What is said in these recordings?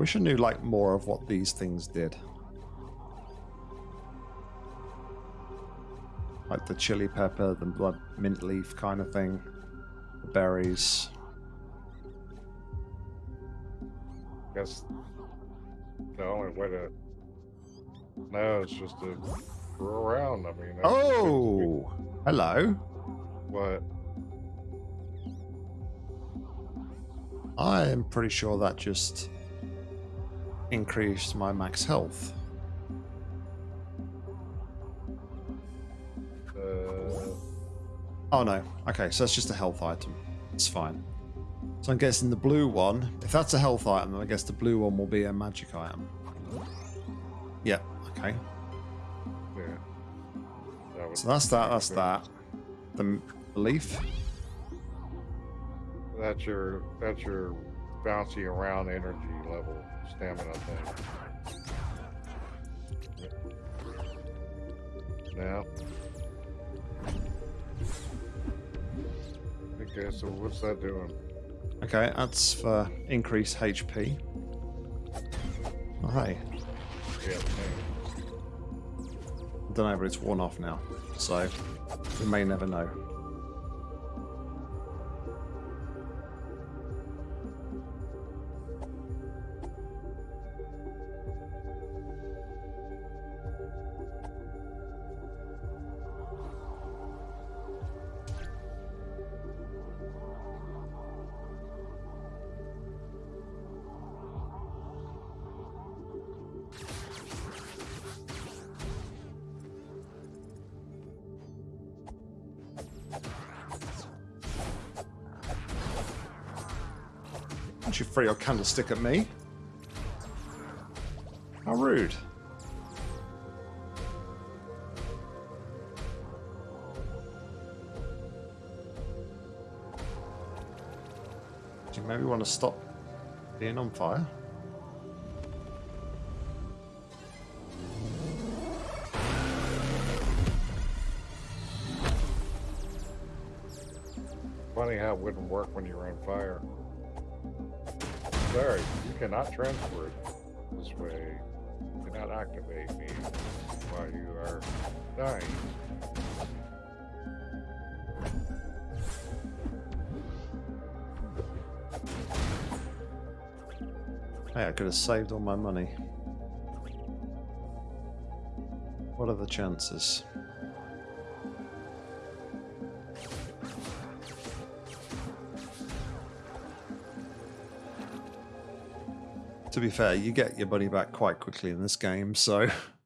I wish I knew like more of what these things did. Like the chili pepper, the blood mint leaf kind of thing. The berries. I guess the only way to know is just to go around. I mean, Oh, hello. what? I am pretty sure that just increased my max health. Uh, Oh no. Okay, so that's just a health item. It's fine. So I'm guessing the blue one, if that's a health item, I guess the blue one will be a magic item. Yeah, okay. yeah. That So that's that, that's that. The, leaf? That's your that's your bouncy around energy level stamina thing. Now. Okay, so what's that doing? Okay, that's for increased HP. Oh, hey. Yeah. I don't know, but it's worn off now. So, we may never know. Throw your candlestick at me? How rude. Do you maybe want to stop being on fire? Funny how it wouldn't work when you're on fire. Sorry, you cannot transfer it this way. You cannot activate me while you are dying. Hey, I could have saved all my money. What are the chances? To be fair, you get your money back quite quickly in this game, so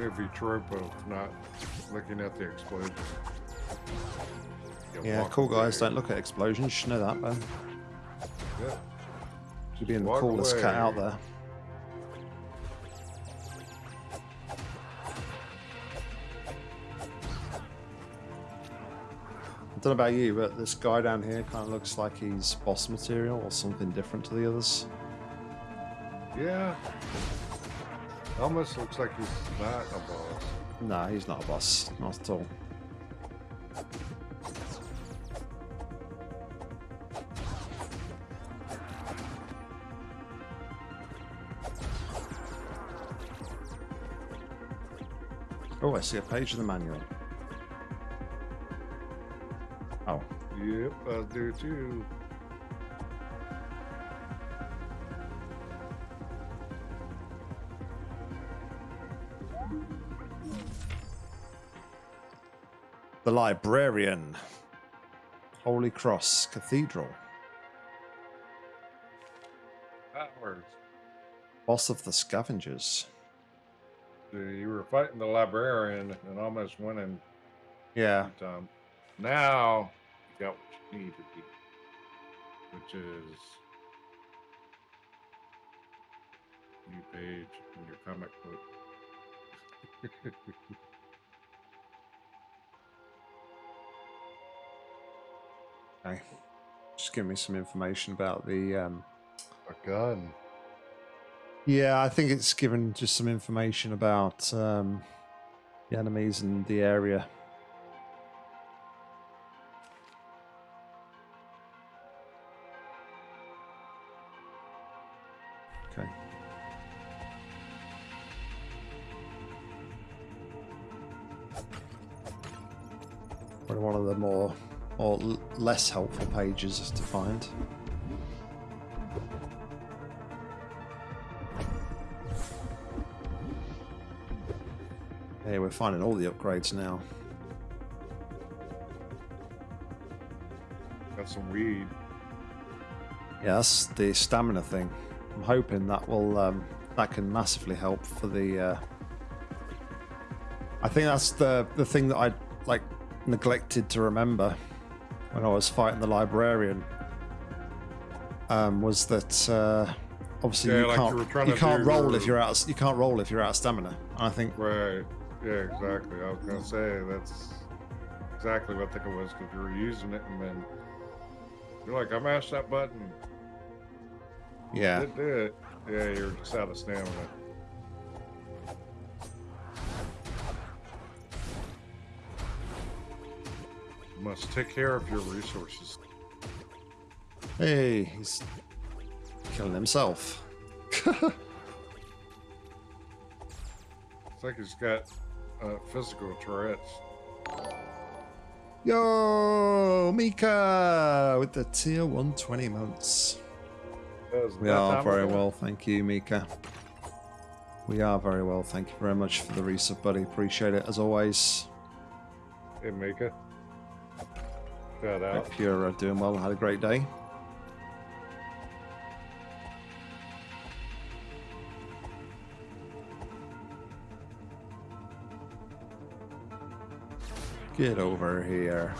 movie trope of not looking at the explosion. Yeah, cool guys away. don't look at explosions. You should know that, man. Yeah. You're being the coolest cat out there. I don't know about you, but this guy down here kind of looks like he's boss material or something different to the others. Yeah. Almost looks like he's not a boss. Nah, he's not a boss. Not at all. Oh, I see a page of the manual. Oh, Yep, I do too. The Librarian. Holy Cross Cathedral. Powers. Boss of the Scavengers. You were fighting the librarian and almost winning Yeah. time. Now you got what you need to do, which is new page in your comic book. Okay. Just give me some information about the. Um... A gun. Yeah, I think it's given just some information about um, the enemies and the area. Okay. Probably one of the more or less helpful pages to find. Hey, we're finding all the upgrades now. Got some weed. Yeah, that's the stamina thing. I'm hoping that will um, that can massively help for the. Uh... I think that's the the thing that I like neglected to remember when I was fighting the librarian. Um, was that uh, obviously Yeah, you like can't trying you can't roll if you're out of, you can't roll if you're out of stamina. And I think Right. Yeah, exactly. I was gonna say that's exactly what I think it was because you were using it and then you're like, I mashed that button. yeah, It did. Yeah, you're just out of stamina. Must take care of your resources. hey, he's killing himself. It's like he's got uh, physical Tourette's. Yo, Mika with the tier 120 months. That We are very well, thank you, Mika. We are very well, thank you very much for the resub, buddy. Appreciate it as always. Hey, Mika. Shout out. Hope you're uh, doing well had a great day. Get over here.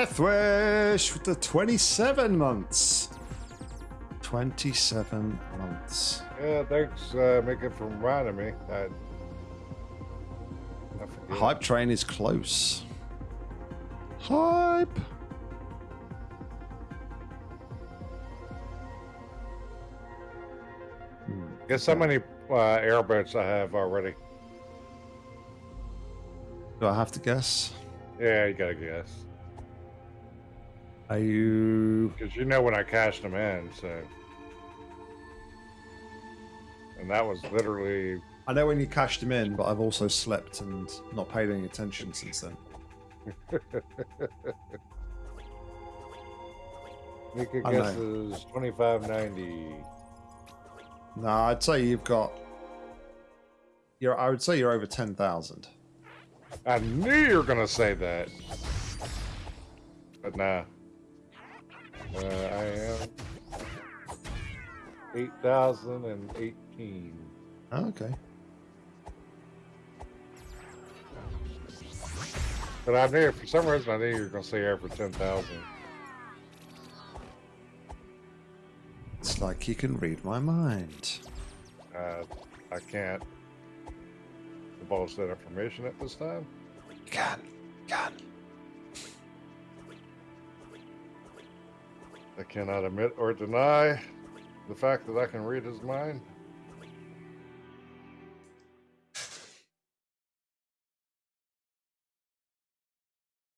Deathwish with the 27 months. 27 months. Yeah, thanks, uh, Mika, for reminding me. I, I. Hype train is close. Hype. Hmm, Guess how many uh, airboats I have already? Do I have to guess? Yeah, you gotta guess. Are you? Because you know when I cashed them in, so. And that was literally. I know when you cashed them in, but I've also slept and not paid any attention since then. Mika I know. guesses 2590. No, I'd say you've got. You're. I would say you're over ten thousand. I knew you were gonna say that. But nah. Uh, I am 8,018. Oh, okay. But I knew, for some reason, I knew you were gonna say over 10,000. It's like you can read my mind. Uh, I can't divulge that information at this time. You can. You can. I cannot admit or deny the fact that I can read his mind.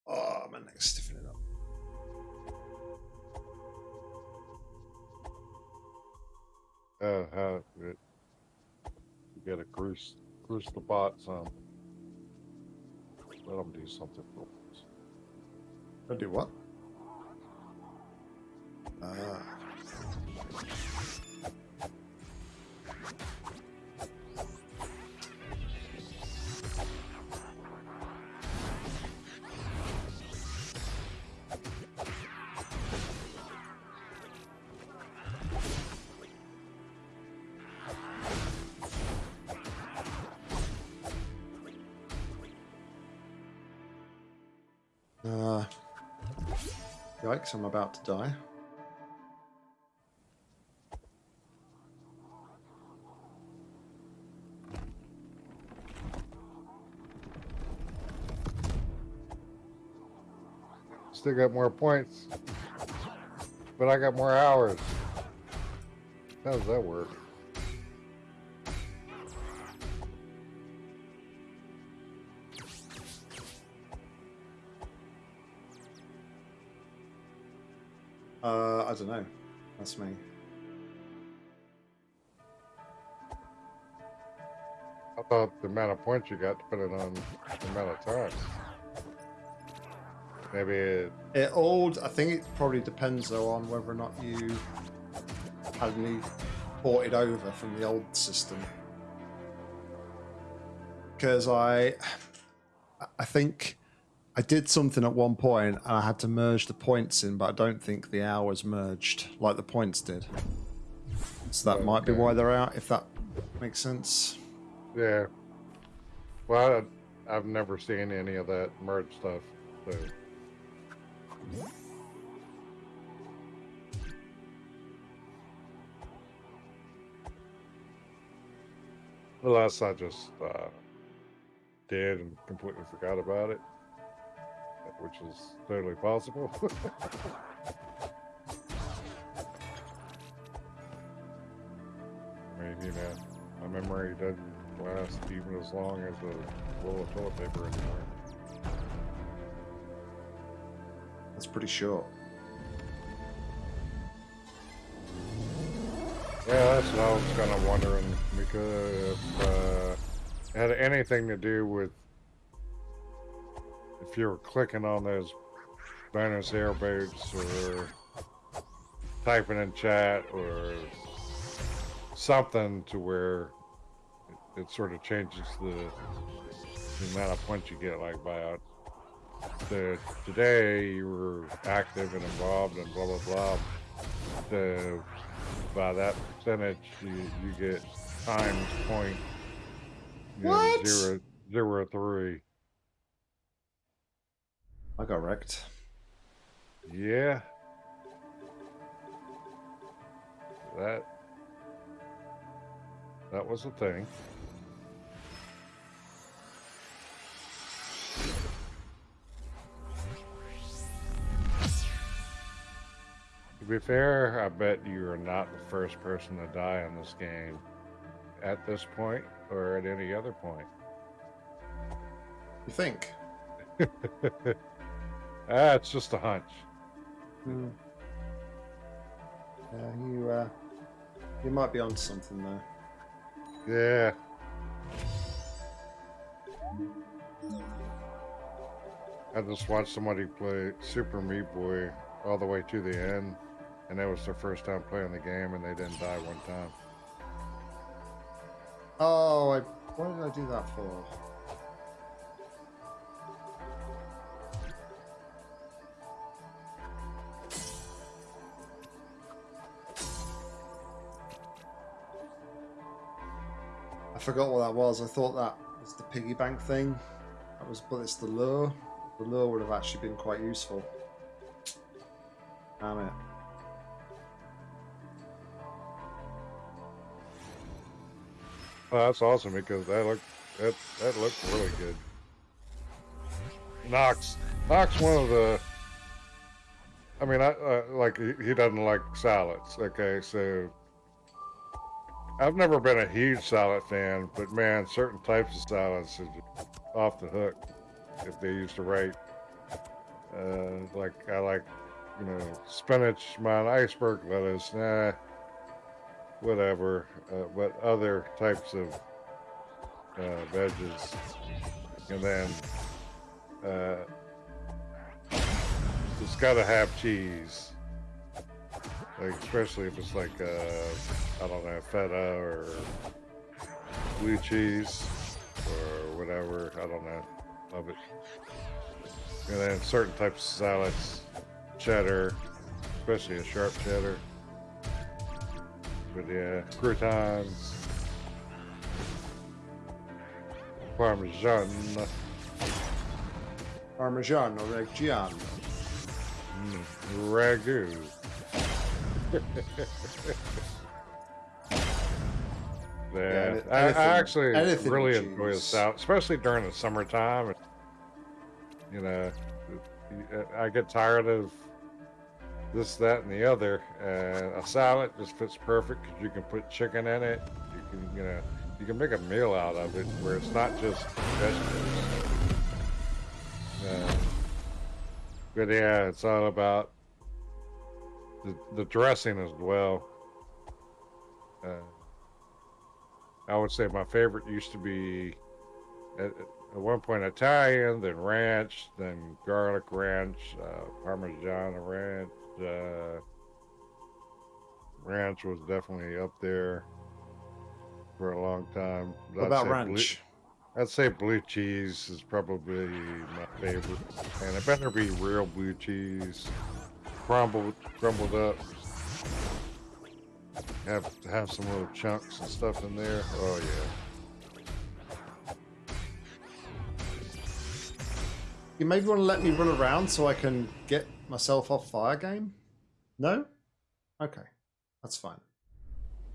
Oh, my neck's stiffening up. Uh, how it, you gotta cruise, cruise the bot some. Let him do something for us. I do what? I'm about to die. Still got more points. But I got more hours. How does that work? That's me. I thought the amount of points you got depended on the amount of times? Maybe it, It all, I think it probably depends though on whether or not you had any ported over from the old system. Because I, I think I did something at one point and I had to merge the points in, but I don't think the hours merged like the points did. So that might be why they're out, if that makes sense. yeah. Well, I, I've never seen any of that merge stuff. So. Unless I just uh, did and completely forgot about it, which is totally possible. I mean, you know, my memory doesn't last even as long as a roll of toilet paper anymore. That's pretty short. Yeah, that's what I was kind of wondering because if uh, it had anything to do with if you were clicking on those bonus airboats or typing in chat or something to where it, it sort of changes the, the amount of points you get, like by out. The, today you were active and involved and blah blah blah. The by that percentage, you, you get times point you know, zero zero three. I got wrecked. Yeah. That that was a thing. To be fair, I bet you are not the first person to die in this game at this point or at any other point. You think? ah, it's just a hunch. Hmm. Yeah, you, uh, you might be onto something there. Yeah. I just watched somebody play Super Meat Boy all the way to the end, and that was their first time playing the game, and they didn't die one time. Oh, I, what did I do that for? Forgot what that was. I thought that was the piggy bank thing. That was, but it's the lure. The lure would have actually been quite useful. Damn it. Oh, that's awesome because that looked that that looked really good. Knox, Knox, one of the. I mean, I uh, like he, he doesn't like salads. Okay, so I've never been a huge salad fan, but man, certain types of salads are off the hook if they used to right. Uh, like I like, you know, spinach, my iceberg lettuce, nah, whatever. Uh, but other types of uh, veggies, and then uh, it's got to have cheese. Like especially if it's like uh, I don't know feta or blue cheese or whatever. I don't know. Love it. And then certain types of salads, cheddar, especially a sharp cheddar. But yeah, croutons, parmesan. parmigiano Reggiano. Mm, ragu. Yeah, I, I actually anything really enjoy the. South, especially during the summertime. You know, I get tired of this, that, and the other. And a salad just fits perfect because you can put chicken in it. You can, you know, you can make a meal out of it where it's not just vegetables. Uh, but yeah, it's all about the, the dressing as well. Uh, I would say my favorite used to be at, at one point Italian, then ranch, then garlic ranch, uh, Parmesan ranch. Uh, ranch was definitely up there for a long time. What I'd about blue- ranch? I'd say blue cheese is probably my favorite, and it better be real blue cheese, crumbled, crumbled up. Have have some little chunks and stuff in there. Oh yeah. You maybe want to let me run around so I can get myself off fire game? No? Okay. That's fine.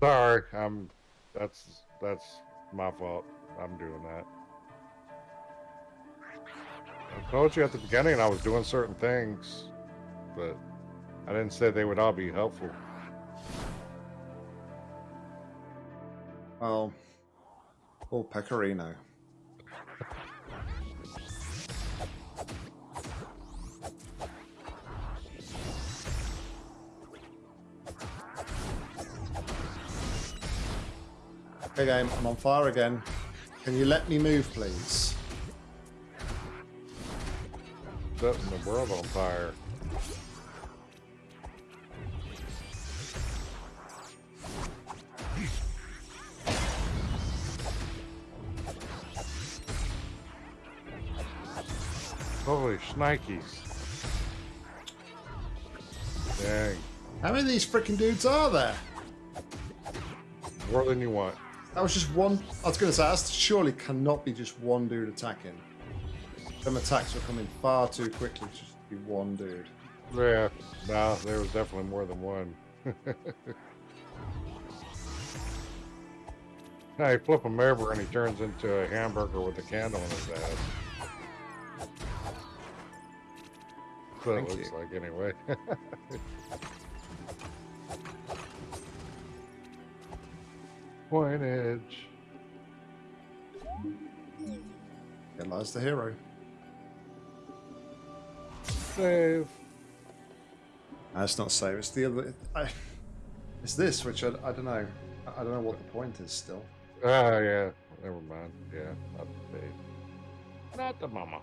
Sorry, I'm. That's that's my fault. I'm doing that. I told you at the beginning I was doing certain things, but I didn't say they would all be helpful. Well, oh, Pecorino. Okay, game, I'm on fire again. Can you let me move, please? Setting the world on fire. Shnikes. Dang. How many of these freaking dudes are there? More than you want. That was just one. I was going to say, that surely cannot be just one dude attacking. Them attacks are coming far too quickly to just be one dude. Yeah, no, there was definitely more than one. now you flip him over and he turns into a hamburger with a candle in his ass. It Thank looks you. like anyway. Coinage. Here lies the hero. Save. That's not save. It's the other. I, it's this, which I, I don't know. I, I don't know what the point is still. Ah, yeah. Never mind. Yeah, not the. Not the mama.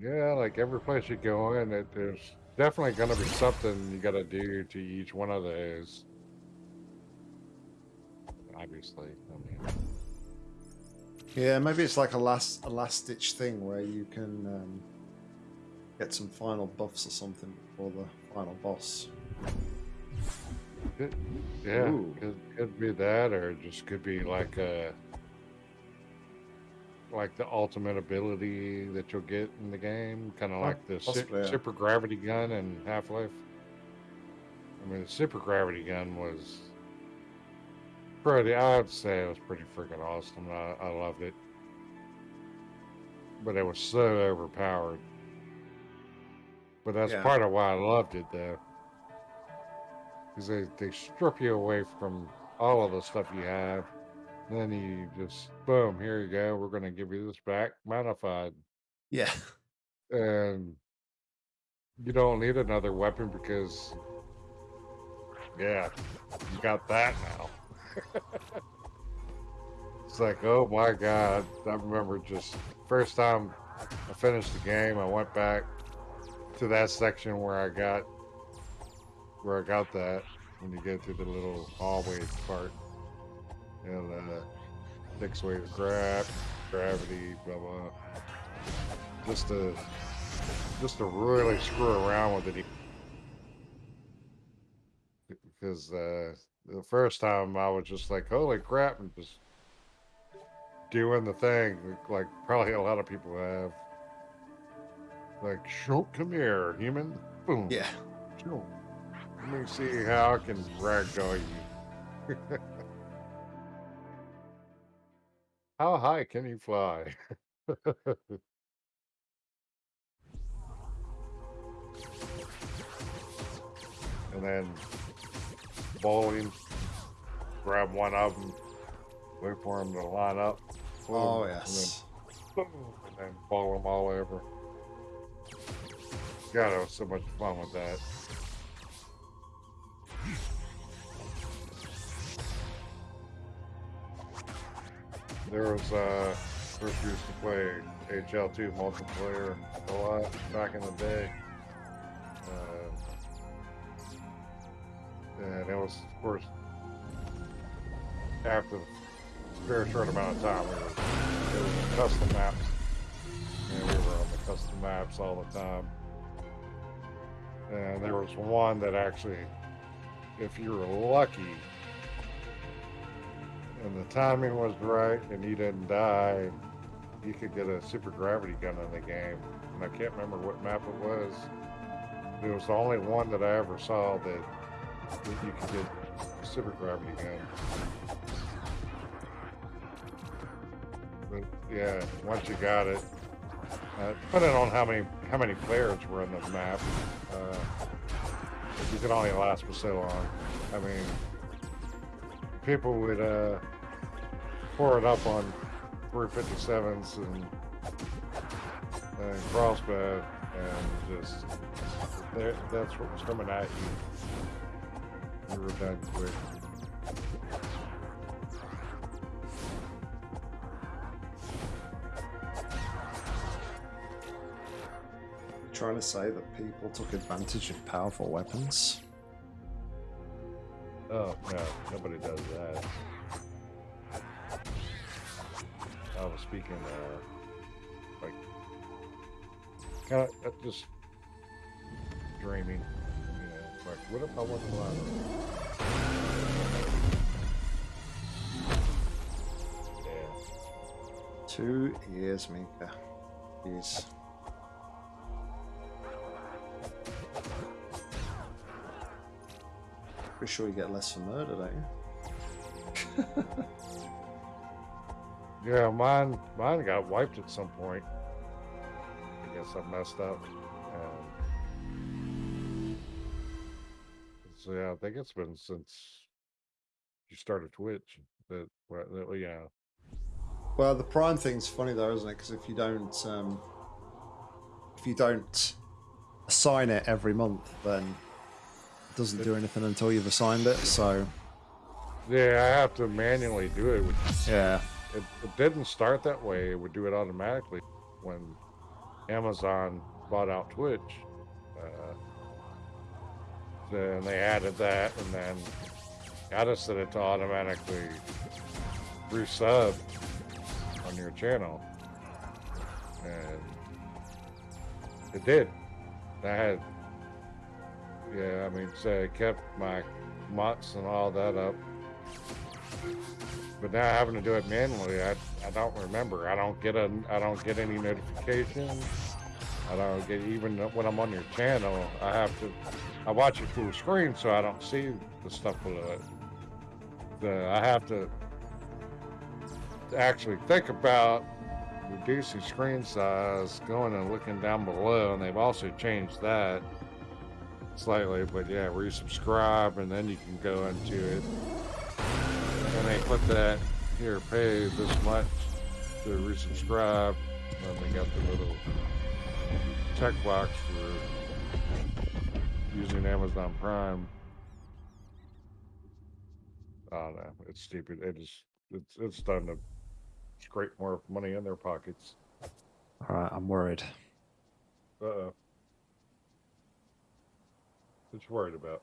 Yeah, like every place you go in, it, there's definitely going to be something you got to do to each one of those. Obviously, I mean, Yeah, maybe it's like a last a last ditch thing where you can um, get some final buffs or something before the final boss. it, yeah, Ooh. could, could be that, or it just could be like a like the ultimate ability that you'll get in the game, kind of Oh, like the oh, su- possibly, yeah. super gravity gun in Half Life. I mean, the super gravity gun was pretty. I'd say it was pretty freaking awesome. I, I loved it, but it was so overpowered. But that's Yeah. part of why I loved it, though, because they they strip you away from all of the stuff you have. Then you just boom, here you go. We're gonna give you this back modified Yeah. and you don't need another weapon because yeah you got that now It's like, oh my god! I remember just first time I finished the game, I went back to that section where I got where I got that when you get to the little hallway part and uh, six way to grab, gravity, blah blah. Just to just to really screw around with it because uh, the first time I was just like, holy crap, and just doing the thing like probably a lot of people have. Like, show, come here, human. Boom. Yeah. Show. Let me see how I can ragdoll you. How high can you fly? and then bowling, grab one of them, wait for them to line up. Oh, boom, Oh and then yes. boom, and then bowl them all over. God, I was so much fun with that. There was uh first used to play HL2 multiplayer a lot back in the day. Uh, and it was of course after a very short amount of time we were was custom maps. And we were on the custom maps all the time. And there was one that actually, if you were lucky and the timing was right and you didn't die, you could get a super gravity gun in the game. And I can't remember what map it was. It was the only one that I ever saw that, that you could get a super gravity gun. But yeah, once you got it, uh, depending on how many how many players were in the map, uh, you could only last for so long. I mean, people would uh, pour it up on 357s and, and crossbow, and just there- that's what was coming at you. You were done quick. Trying to say that people took advantage of powerful weapons. Oh no, nobody does that. Speaking, uh, like, kind of just dreaming. You know, like, what if I wasn't alive? Yeah. Two years, Mika. Jeez. Pretty sure you get less for murder, don't you? Yeah, mine, mine got wiped at some point. I guess I messed up. And so yeah, I think it's been since you started Twitch that, well, that yeah. Well, the prime thing's funny though, isn't it? Because if you don't, um, if you don't assign it every month, then it doesn't do anything until you've assigned it. So Yeah, I have to manually do it. yeah, It, it didn't start that way. It would do it automatically when Amazon bought out Twitch. Uh, then they added that, and then got us set it to automatically resub on your channel, and it did. I had, yeah, I mean, so it kept my months and all that up. But now having to do it manually, I, I don't remember. I don't get a I don't get any notifications. I don't get even when I'm on your channel. I have to I watch it full screen so I don't see the stuff below it. The, I have to actually think about reducing screen size, going and looking down below, and they've also changed that slightly. But yeah, where you subscribe and then you can go into it and they put that here, pay this much to resubscribe. And then we got the little check box for using Amazon Prime. I don't. It's stupid. It is. It's it's starting to scrape more money in their pockets. All right, I'm worried. Uh oh. What you worried about?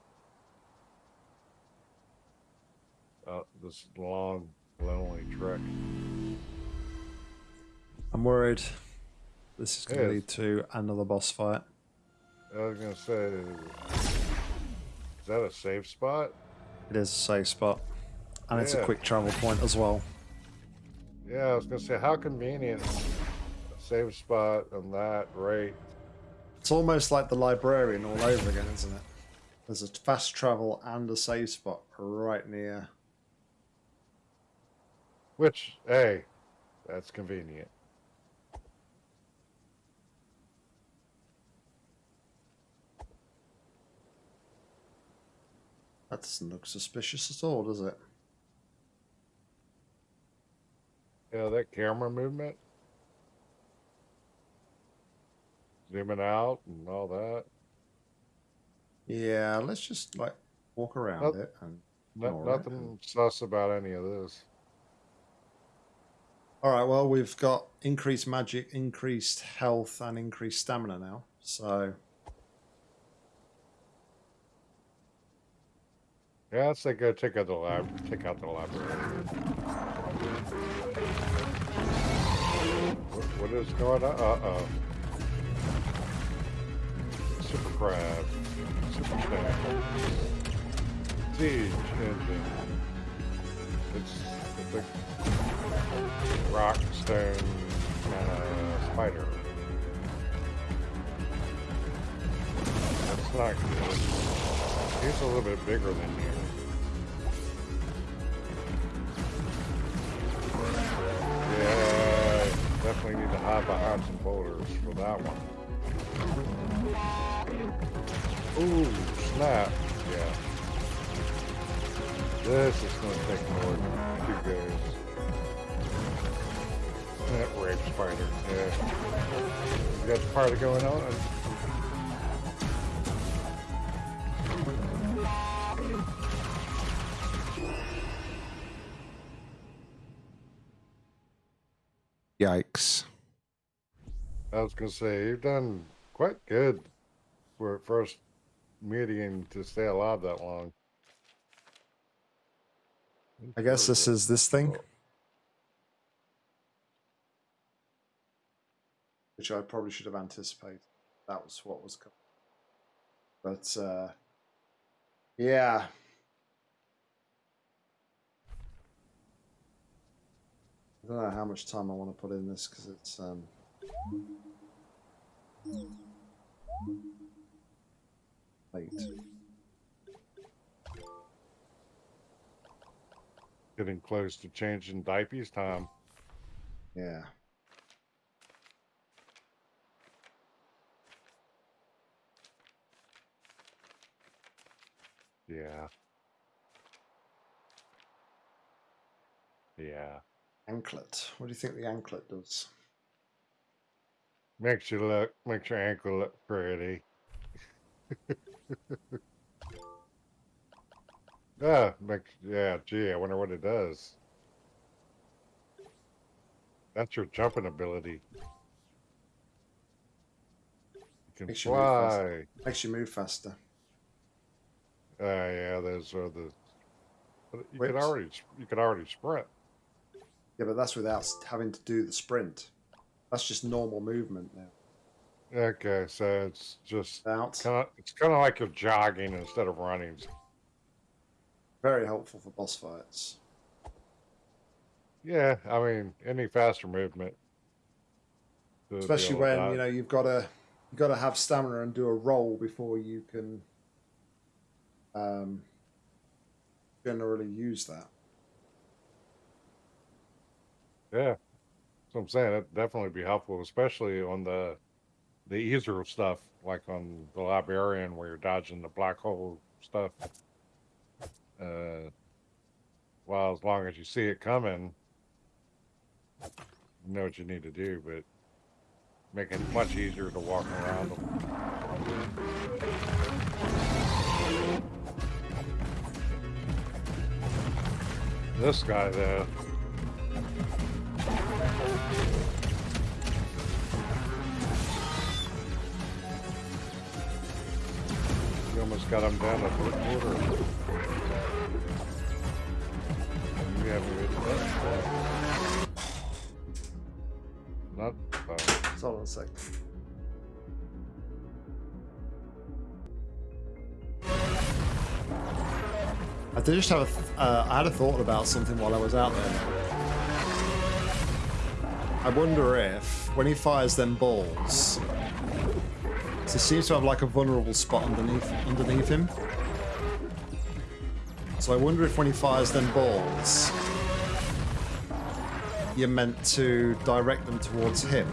Uh, this long, lonely trek. I'm worried. This is going to Yes. lead to another boss fight. I was gonna say, is that a safe spot? It is a safe spot, and it's a quick travel point as well. Yeah, I was gonna say, how convenient. A safe spot and that rate. It's almost like the librarian all over again, isn't it? There's a fast travel and a save spot right near. Which, hey, that's convenient. That doesn't look suspicious at all, does it? Yeah, that camera movement. Zooming out and all that. Yeah, let's just like walk around it and. No, nothing sus about any of this. All right, well, we've got increased magic, increased health, and increased stamina now. So Yeah, let's say go take out the lab. take out the library. What, what is going on? Uh oh. Super crab. Super snake. Siege engine. It's a big rock stone and a spider. That's not good. He's a little bit bigger than you. Yeah, definitely need to hide behind some boulders for that one. Ooh, snap. Yeah. This is going to take more than two goes. That rape spider, yeah. You got the party going on? yikes! I was gonna say you've done quite good for a first meeting to stay alive that long. I guess this is this thing, which I probably should have anticipated. That was what was coming. But uh, yeah, I don't know how much time I want to put in this because it's um, late. getting close to changing diapers time. Yeah. Yeah. Yeah. Anklet. What do you think the anklet does? Makes you look makes your ankle look pretty. yeah, makes yeah, gee, I wonder what it does. That's your jumping ability. You can Makes you move fly. Makes you move faster. Uh, yeah, those are the. but You Whips. already you could already sprint. Yeah, but that's without having to do the sprint. That's just normal movement now. Okay, so it's just Out. kind of it's kind of like you're jogging instead of running. Very helpful for boss fights. Yeah, I mean any faster movement. Especially when you know you've got to you've got to have stamina and do a roll before you can um, generally use that. Yeah, what I'm saying. It'd definitely be helpful, especially on the the easier stuff, like on the librarian where you're dodging the black hole stuff. Uh, well, as long as you see it coming, you know what you need to do, but make it much easier to walk around them. This guy, though, You almost got him down to the quarter. You haven't hit that. Not uh, Hold on a sec. Did just have a uh, I had a thought about something while I was out there. I wonder if when he fires them balls, he seems to have like a vulnerable spot underneath underneath him. So I wonder if when he fires them balls, you're meant to direct them towards him.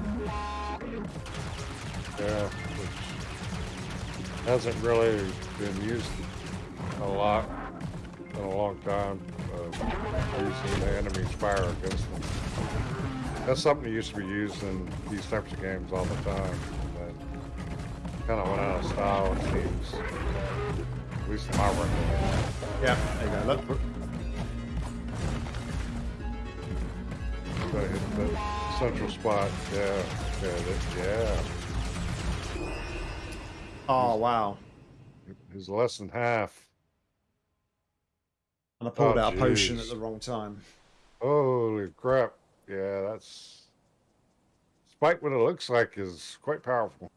yeah, which hasn't really been used a lot in a long time. Uh, using the enemy's fire against them. That's something that used to be used in these types of games all the time. But kind of went out of style, it seems. At least in my record. Yeah, there you go. Look, Gotta hit the central spot. Yeah, yeah, that, yeah. Oh wow! He's less than half. And I oh, pulled Oh, out a potion at the wrong time. Holy crap. Yeah, that's. Despite what it looks like, is quite powerful.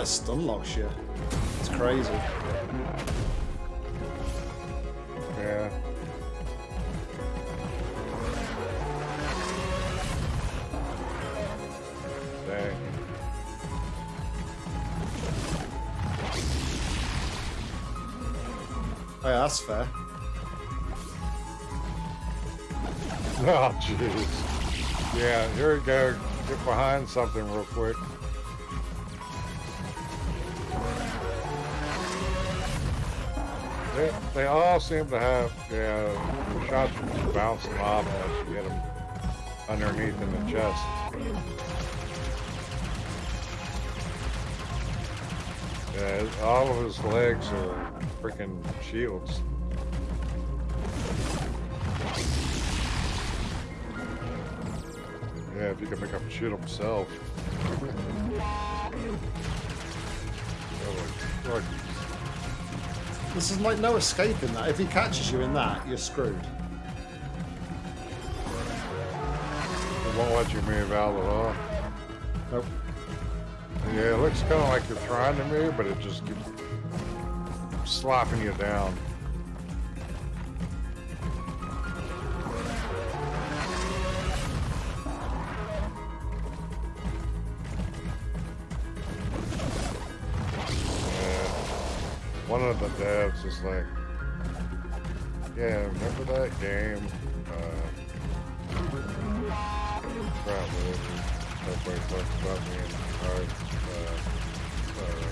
Like stun locks you. It's crazy. Yeah. Dang. Oh yeah, that's fair. Oh, jeez. Yeah, here we go. Get behind something real quick. They, they all seem to have, shots bounce off unless you get them underneath in the chest. Yeah, all of his legs are freaking shields. Yeah, if you can make him shoot himself. Like, This is like no escaping that. If he catches you in that, you're screwed. it won't let you move out at all. Nope. Yeah, it looks kind of like you're trying to move, but it just keeps slapping you down. Devs is like, yeah, remember that game? Uh, crap, talks about me uh, uh,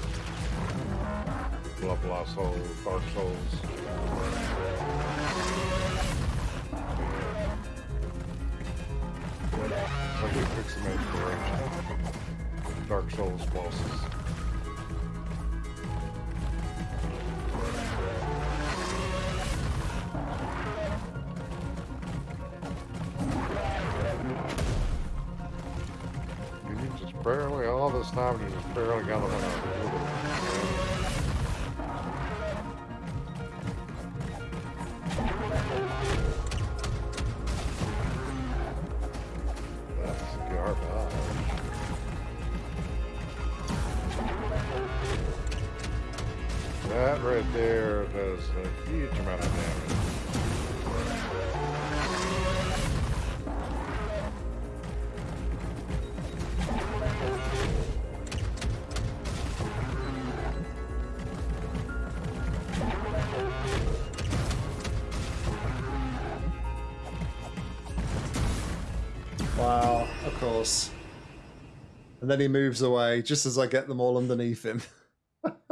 blah blah soul, Dark Souls. Yeah. Like fix some inspiration. Dark Souls bosses. This time, just barely got a And then he moves away just as I get them all underneath him.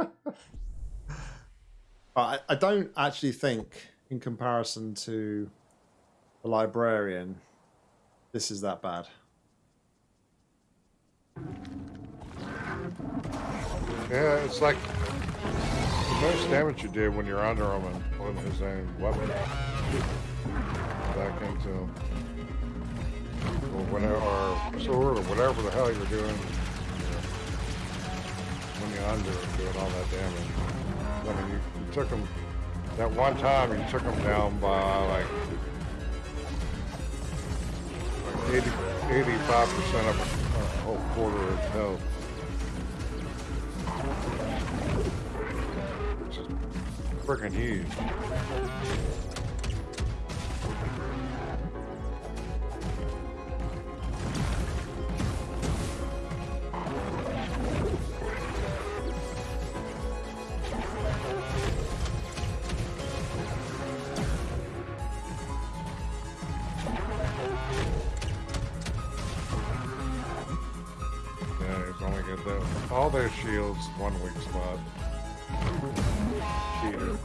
I, I don't actually think, in comparison to the librarian, this is that bad. Yeah, it's like the most damage you did when you're under him and pulling his own weapon back into him. Or whatever, or sword, or whatever the hell you're doing. When you're under and doing all that damage. I mean, you, you took him, that one time you took him down by like, like 80, 85% of a, a whole quarter of health. Which is freaking huge. One weak spot. Cheater.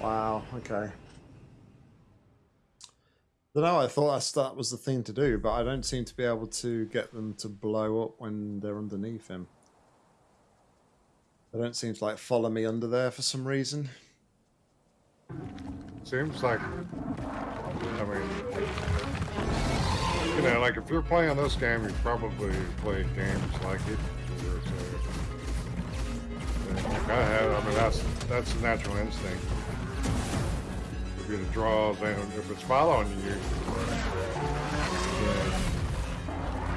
Wow, okay. Don't know, I thought that was the thing to do, but I don't seem to be able to get them to blow up when they're underneath him. They don't seem to like follow me under there for some reason. Seems like, I mean, you know, like if you're playing this game, you probably played games like it. like I have, I mean, that's that's a natural instinct. You the draws and if it's following you, then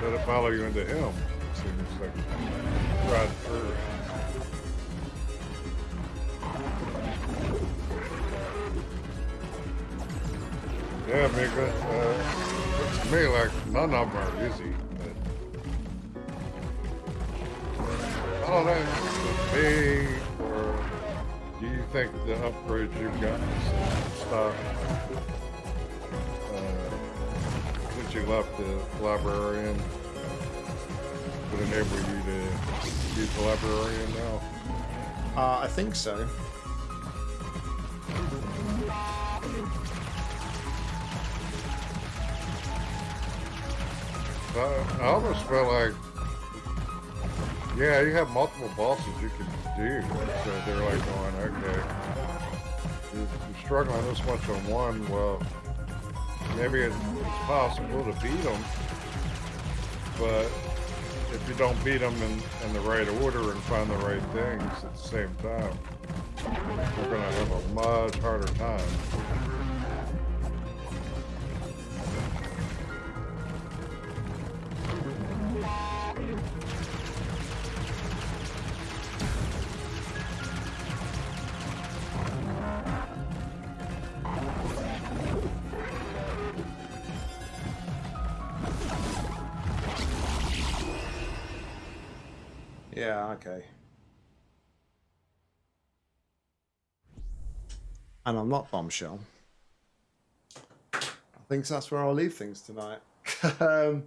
let it follow you into him. Seems like right through. Yeah, Mika. Uh, looks to me like none of them are easy. But I don't know. With me, or do you think the upgrades you've gotten and stuff uh, since you left the librarian would enable you to use the librarian now? Uh, I think so. I, I almost feel like, yeah, you have multiple bosses you can do. So they're like going, okay, you're, struggling this much on one. Well, maybe it's possible to beat them, but if you don't beat them in, in the right order and find the right things at the same time, you're gonna have a much harder time. Yeah, okay. And I'm not bombshell. I think that's where I'll leave things tonight. um,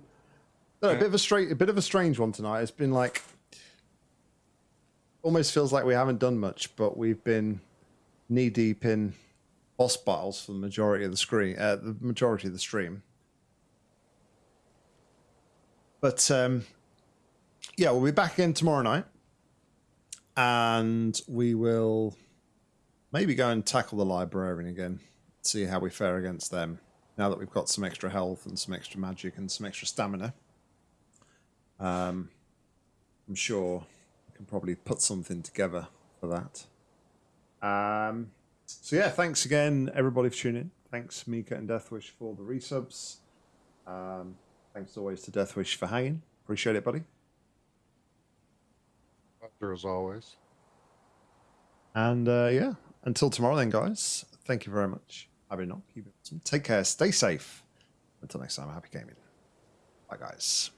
no, a bit of a straight, a bit of a strange one tonight. It's been like almost feels like we haven't done much, but we've been knee deep in boss battles for the majority of the screen, uh, the majority of the stream. But um, yeah, we'll be back again tomorrow night, and we will maybe go and tackle the librarian again, see how we fare against them. Now that we've got some extra health and some extra magic and some extra stamina, um, I'm sure we can probably put something together for that. Um, so yeah, thanks again everybody for tuning in. Thanks Mika and Deathwish for the resubs. Um, thanks always to Deathwish for hanging. Appreciate it, buddy. Pleasure as always. And uh, yeah, until tomorrow, then, guys. Thank you very much. Keep it awesome. Take care. Stay safe. Until next time, happy gaming. Bye, guys.